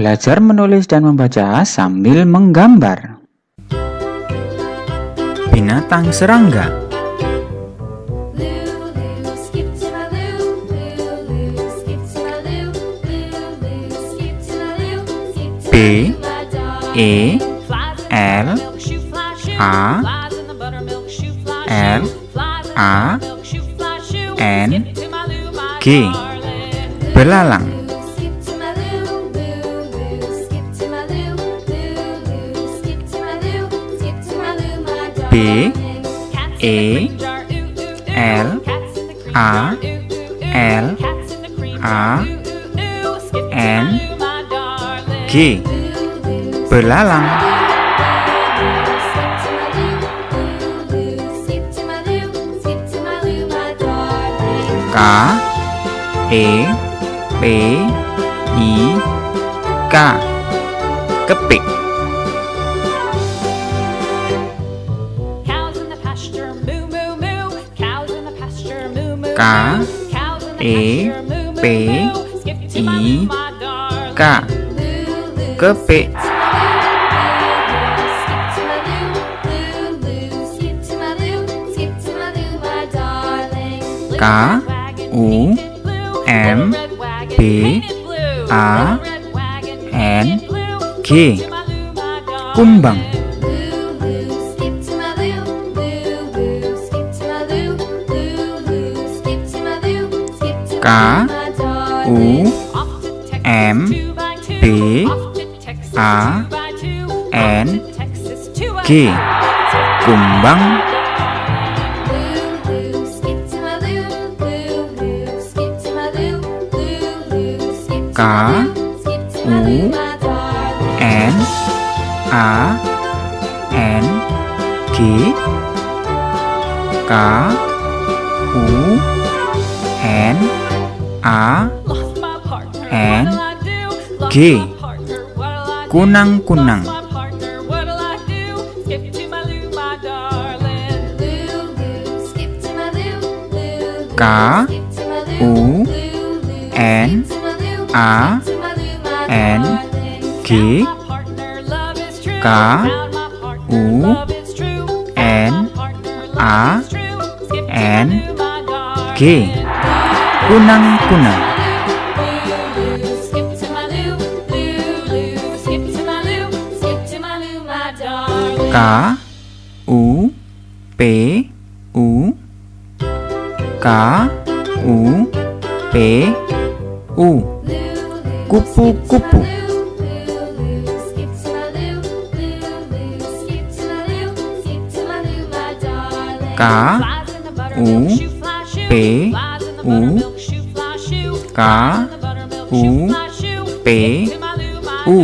Belajar menulis dan membaca sambil menggambar. Binatang serangga. B E L A L A N G. Belalang. A, E L A L A N G. Belalang. K E P I K. Kepik. A E P I K. Kepik K U M B A N G. Kumbang. K U M B A N G. Kumbang K U N A N G. K U N A N G. Kunang-kunang. K U N A N G. K U N A N G kunang-kunang K U P U. K U P U. Kupu-kupu K U P U K U P U.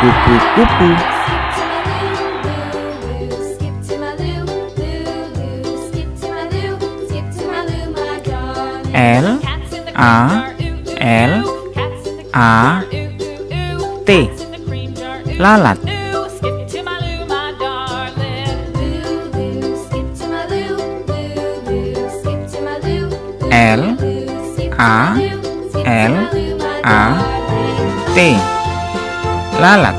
Kupu-kupu. L A L A T. Lalat. L A L A T. Lalat.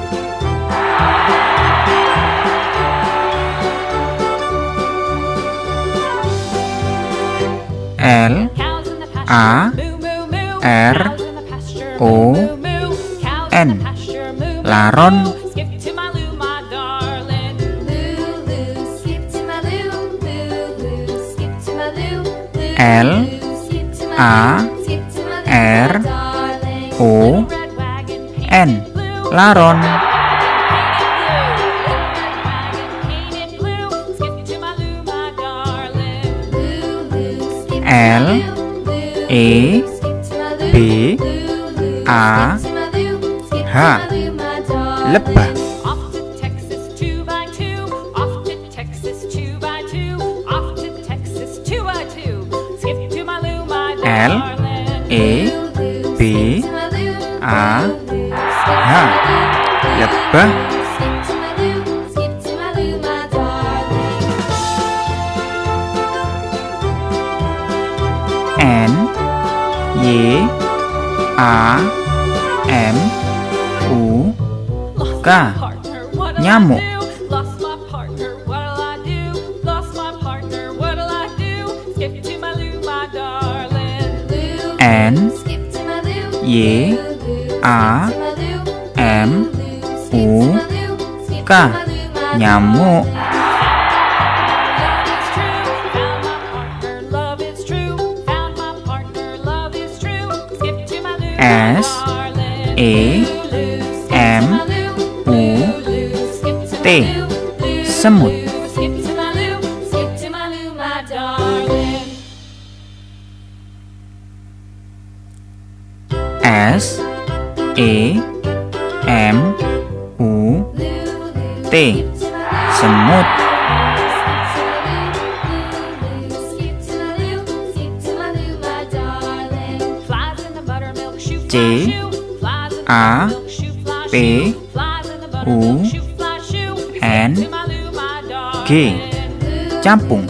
L A R O N. Laron. L A R O N. Laron. L E B A H. Lebah. L E B A H. Ya, Lebah N Y A M U K. Nyamuk. an ye a m u ka nhà s a m u t. Sâm một Semut. C A P U N G. Campung.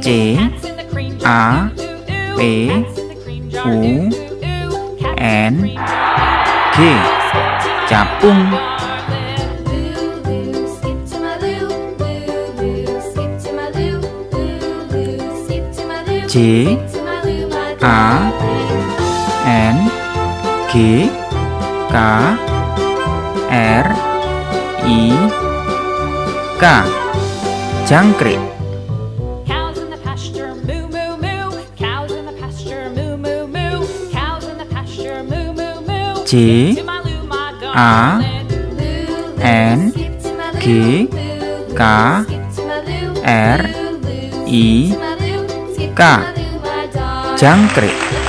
C A P U N G. Capung. J A N G K R I K. Jangkrik. A. N. G. K. R. I. K. Jangkrik.